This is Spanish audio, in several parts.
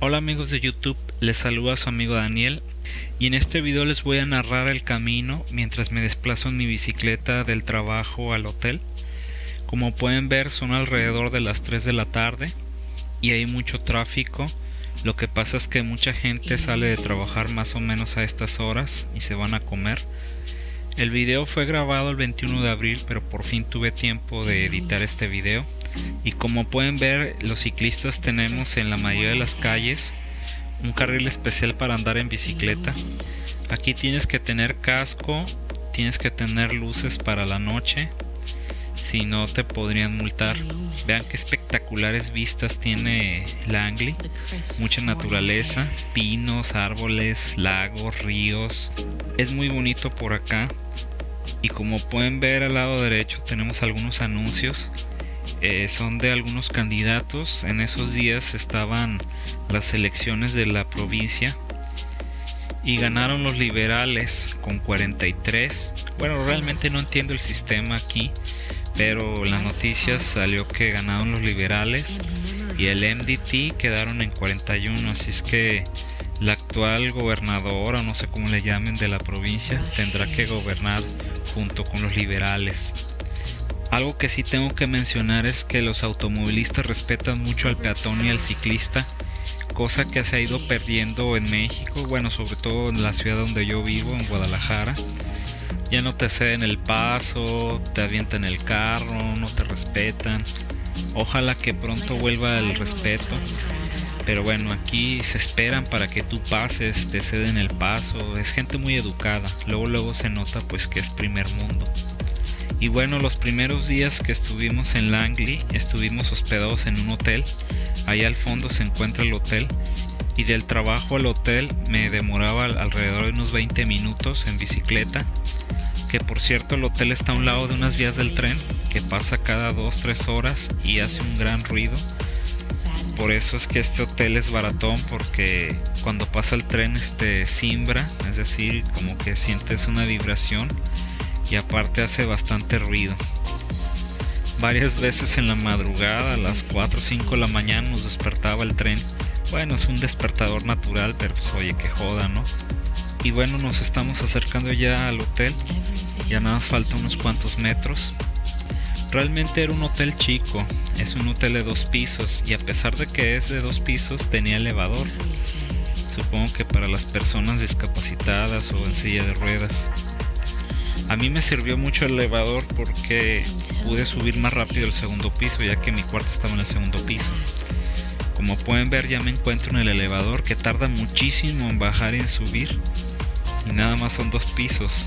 Hola amigos de YouTube, les saluda su amigo Daniel y en este video les voy a narrar el camino mientras me desplazo en mi bicicleta del trabajo al hotel. Como pueden ver son alrededor de las 3 de la tarde y hay mucho tráfico. Lo que pasa es que mucha gente sale de trabajar más o menos a estas horas y se van a comer. El video fue grabado el 21 de abril pero por fin tuve tiempo de editar este video y como pueden ver los ciclistas tenemos en la mayoría de las calles un carril especial para andar en bicicleta. Aquí tienes que tener casco tienes que tener luces para la noche si no te podrían multar. Vean qué espectaculares vistas tiene Langley mucha naturaleza pinos árboles lagos ríos. Es muy bonito por acá. Y como pueden ver al lado derecho tenemos algunos anuncios eh, son de algunos candidatos. En esos días estaban las elecciones de la provincia y ganaron los liberales con 43. Bueno, realmente no entiendo el sistema aquí, pero en las noticias salió que ganaron los liberales y el MDT quedaron en 41. Así es que la actual gobernadora, no sé cómo le llamen, de la provincia tendrá que gobernar junto con los liberales. Algo que sí tengo que mencionar es que los automovilistas respetan mucho al peatón y al ciclista, cosa que se ha ido perdiendo en México, bueno, sobre todo en la ciudad donde yo vivo, en Guadalajara. Ya no te ceden el paso, te avientan el carro, no te respetan. Ojalá que pronto vuelva el respeto. Pero bueno, aquí se esperan para que tú pases, te ceden el paso. Es gente muy educada. Luego luego se nota pues que es primer mundo. Y bueno, los primeros días que estuvimos en Langley, estuvimos hospedados en un hotel. Ahí al fondo se encuentra el hotel. Y del trabajo al hotel me demoraba alrededor de unos 20 minutos en bicicleta. Que por cierto el hotel está a un lado de unas vías del tren que pasa cada 2-3 horas y hace un gran ruido. Por eso es que este hotel es baratón porque cuando pasa el tren este simbra, es decir, como que sientes una vibración y aparte hace bastante ruido. Varias veces en la madrugada, a las 4 o 5 de la mañana nos despertaba el tren. Bueno, es un despertador natural, pero pues oye, que joda, ¿no? Y bueno, nos estamos acercando ya al hotel. Ya nada más falta unos cuantos metros. Realmente era un hotel chico, es un hotel de dos pisos y a pesar de que es de dos pisos tenía elevador. Supongo que para las personas discapacitadas o en silla de ruedas. A mí me sirvió mucho el elevador porque pude subir más rápido el segundo piso ya que mi cuarto estaba en el segundo piso. Como pueden ver ya me encuentro en el elevador que tarda muchísimo en bajar y en subir. Y nada más son dos pisos.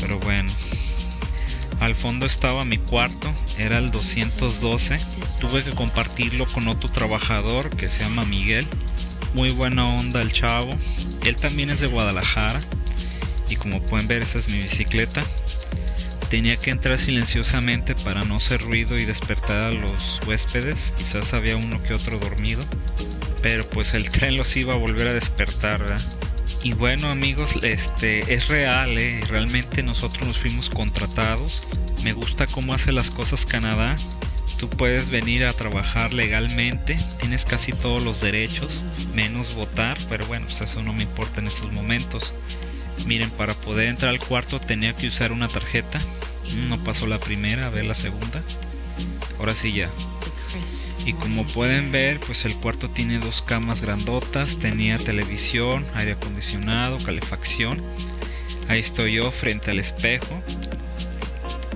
Pero bueno. Al fondo estaba mi cuarto, era el 212. Tuve que compartirlo con otro trabajador que se llama Miguel. Muy buena onda el chavo. Él también es de Guadalajara y como pueden ver esa es mi bicicleta. Tenía que entrar silenciosamente para no hacer ruido y despertar a los huéspedes. Quizás había uno que otro dormido pero pues el tren los iba a volver a despertar y bueno amigos este es real ¿eh? realmente nosotros nos fuimos contratados. Me gusta cómo hace las cosas Canadá. Tú puedes venir a trabajar legalmente, tienes casi todos los derechos, menos votar, pero bueno, pues eso no me importa en estos momentos. Miren, para poder entrar al cuarto tenía que usar una tarjeta. No pasó la primera, a ver la segunda. Ahora sí ya. Y como pueden ver, pues el cuarto tiene dos camas grandotas, tenía televisión, aire acondicionado, calefacción. Ahí estoy yo frente al espejo.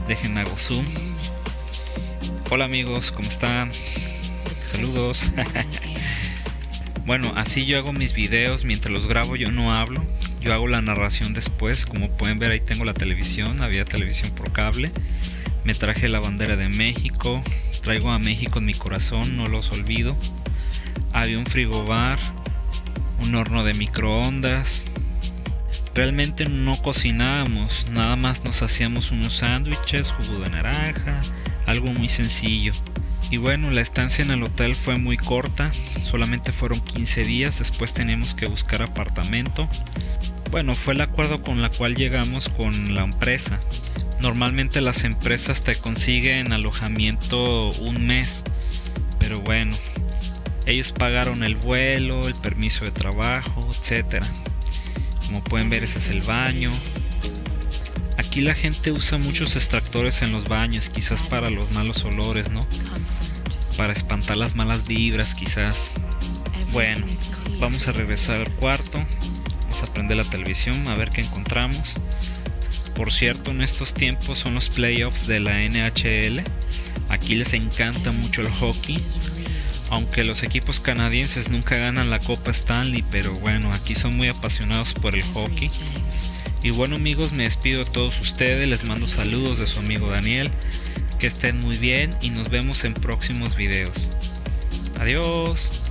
Dejen hago zoom. Hola amigos, ¿cómo están? Saludos. bueno, así yo hago mis videos, mientras los grabo yo no hablo, yo hago la narración después como pueden ver ahí tengo la televisión había televisión por cable me traje la bandera de México traigo a México en mi corazón no los olvido había un frigobar un horno de microondas realmente no cocinábamos nada más nos hacíamos unos sándwiches jugo de naranja algo muy sencillo y bueno, la estancia en el hotel fue muy corta, solamente fueron 15 días, después teníamos que buscar apartamento. Bueno, fue el acuerdo con la cual llegamos con la empresa. Normalmente las empresas te consiguen alojamiento un mes, pero bueno, Ellos pagaron el vuelo, el permiso de trabajo, etc. Como pueden ver ese es el baño. Aquí la gente usa muchos extractores en los baños, quizás para los malos olores, ¿no? Para espantar las malas vibras, quizás. Bueno, vamos a regresar al cuarto. Prender la televisión a ver qué encontramos. Por cierto, en estos tiempos son los playoffs de la NHL. Aquí les encanta mucho el hockey. Aunque los equipos canadienses nunca ganan la Copa Stanley, pero bueno, aquí son muy apasionados por el hockey. Y bueno amigos, me despido de todos ustedes, les mando saludos de su amigo Daniel. Que estén muy bien y nos vemos en próximos videos. Adiós.